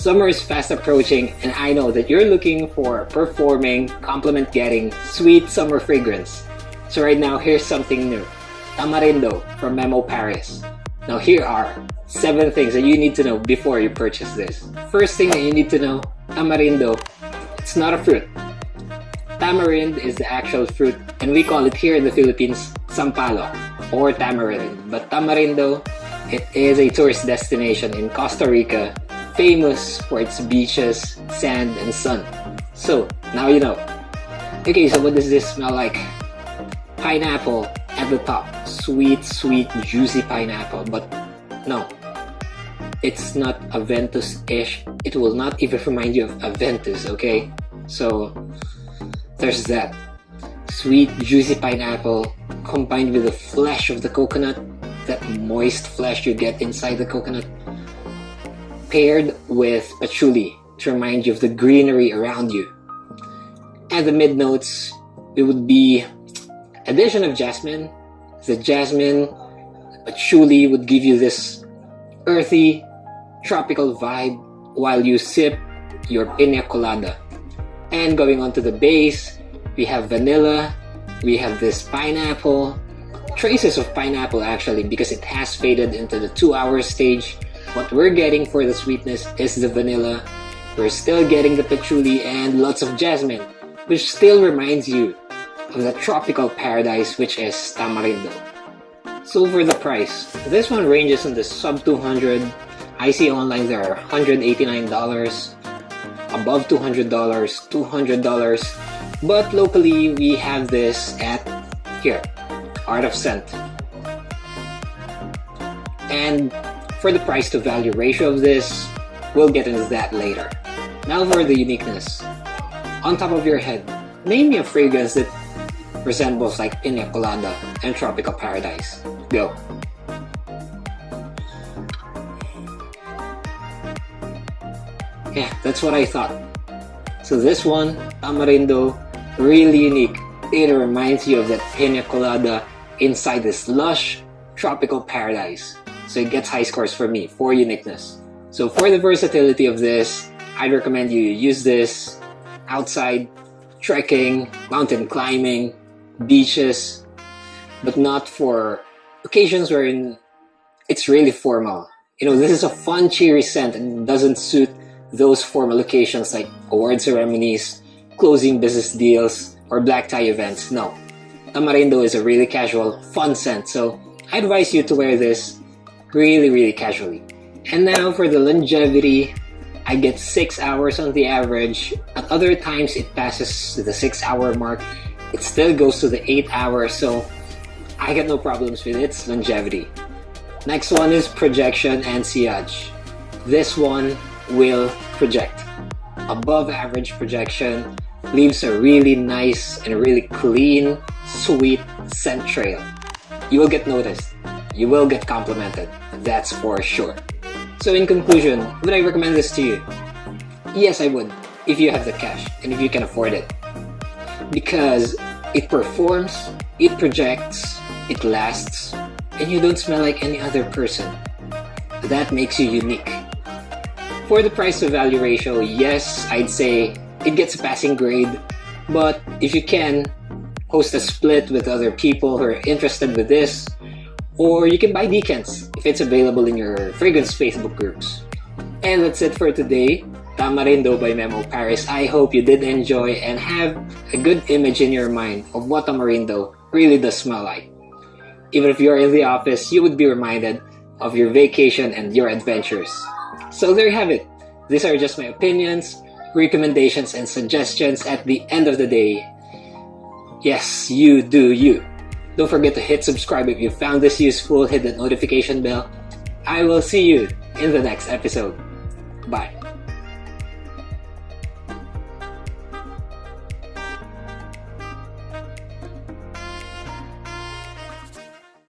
Summer is fast approaching and I know that you're looking for performing, compliment getting, sweet summer fragrance. So right now, here's something new. Tamarindo from Memo Paris. Now here are 7 things that you need to know before you purchase this. First thing that you need to know, Tamarindo, it's not a fruit. Tamarind is the actual fruit and we call it here in the Philippines sampalo or tamarind. But Tamarindo, it is a tourist destination in Costa Rica famous for its beaches, sand, and sun. So, now you know. Okay, so what does this smell like? Pineapple at the top. Sweet, sweet, juicy pineapple. But no, it's not Aventus-ish. It will not even remind you of Aventus, okay? So, there's that. Sweet, juicy pineapple combined with the flesh of the coconut, that moist flesh you get inside the coconut paired with patchouli to remind you of the greenery around you. And the mid notes, it would be addition of jasmine. The jasmine, patchouli would give you this earthy, tropical vibe while you sip your pina colada. And going on to the base, we have vanilla, we have this pineapple, traces of pineapple actually because it has faded into the two hour stage what we're getting for the sweetness is the vanilla. We're still getting the patchouli and lots of jasmine, which still reminds you of the tropical paradise which is Tamarindo. So for the price, this one ranges in the sub 200. I see online there are $189, above $200, $200, but locally we have this at here, Art of Scent. And for the price to value ratio of this, we'll get into that later. Now for the uniqueness. On top of your head, name me a fragrance that resembles like Pina Colada and Tropical Paradise. Go. Yeah, that's what I thought. So this one, Tamarindo, really unique. It reminds you of that Pina Colada inside this lush, tropical paradise so it gets high scores for me for uniqueness. So for the versatility of this, I'd recommend you use this outside, trekking, mountain climbing, beaches, but not for occasions wherein it's really formal. You know, this is a fun, cheery scent and doesn't suit those formal occasions like award ceremonies, closing business deals, or black tie events. No. Tamarindo is a really casual, fun scent, so I advise you to wear this really, really casually. And now for the longevity, I get 6 hours on the average. At other times, it passes the 6 hour mark. It still goes to the 8 hour, so I get no problems with its longevity. Next one is projection and sillage. This one will project. Above average projection leaves a really nice and really clean, sweet scent trail. You will get noticed you will get complimented. That's for sure. So in conclusion, would I recommend this to you? Yes, I would, if you have the cash and if you can afford it. Because it performs, it projects, it lasts, and you don't smell like any other person. That makes you unique. For the price to value ratio, yes, I'd say it gets a passing grade, but if you can, host a split with other people who are interested with this, or you can buy decants if it's available in your fragrance Facebook groups. And that's it for today. Tamarindo by Memo Paris. I hope you did enjoy and have a good image in your mind of what Tamarindo really does smell like. Even if you're in the office, you would be reminded of your vacation and your adventures. So there you have it. These are just my opinions, recommendations, and suggestions at the end of the day. Yes, you do you. Don't forget to hit subscribe if you found this useful, hit the notification bell. I will see you in the next episode. Bye.